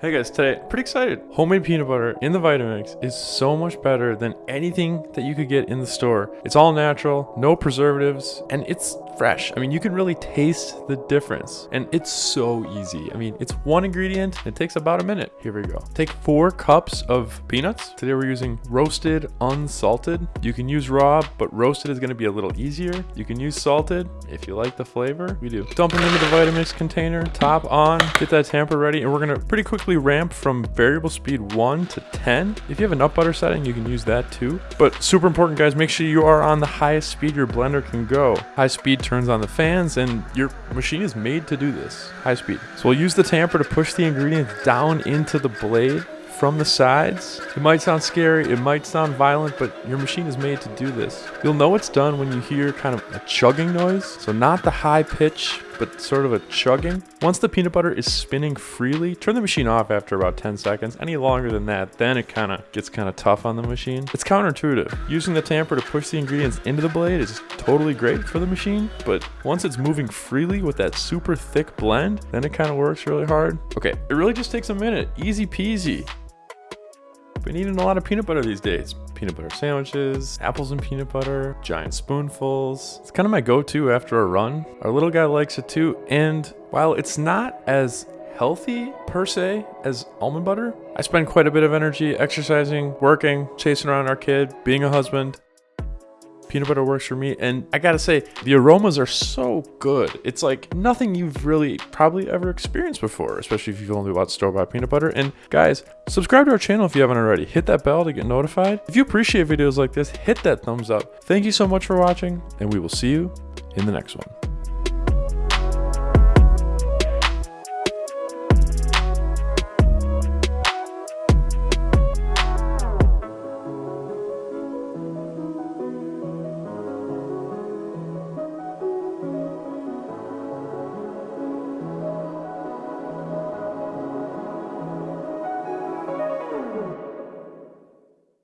Hey guys, today, pretty excited. Homemade peanut butter in the Vitamix is so much better than anything that you could get in the store. It's all natural, no preservatives, and it's fresh. I mean, you can really taste the difference. And it's so easy. I mean, it's one ingredient. It takes about a minute. Here we go. Take four cups of peanuts. Today we're using roasted, unsalted. You can use raw, but roasted is gonna be a little easier. You can use salted if you like the flavor. We do. Dump them into the Vitamix container, top on, get that tamper ready, and we're gonna pretty ramp from variable speed one to 10. If you have an up butter setting, you can use that too. But super important guys, make sure you are on the highest speed your blender can go. High speed turns on the fans and your machine is made to do this, high speed. So we'll use the tamper to push the ingredients down into the blade from the sides. It might sound scary, it might sound violent, but your machine is made to do this. You'll know it's done when you hear kind of a chugging noise. So not the high pitch, but sort of a chugging. Once the peanut butter is spinning freely, turn the machine off after about 10 seconds. Any longer than that, then it kind of gets kind of tough on the machine. It's counterintuitive. Using the tamper to push the ingredients into the blade is totally great for the machine, but once it's moving freely with that super thick blend, then it kind of works really hard. Okay, it really just takes a minute. Easy peasy. Been eating a lot of peanut butter these days. Peanut butter sandwiches, apples and peanut butter, giant spoonfuls. It's kind of my go-to after a run. Our little guy likes it too, and while it's not as healthy per se as almond butter, I spend quite a bit of energy exercising, working, chasing around our kid, being a husband peanut butter works for me. And I gotta say, the aromas are so good. It's like nothing you've really probably ever experienced before, especially if you've only bought store-bought peanut butter. And guys, subscribe to our channel if you haven't already. Hit that bell to get notified. If you appreciate videos like this, hit that thumbs up. Thank you so much for watching, and we will see you in the next one.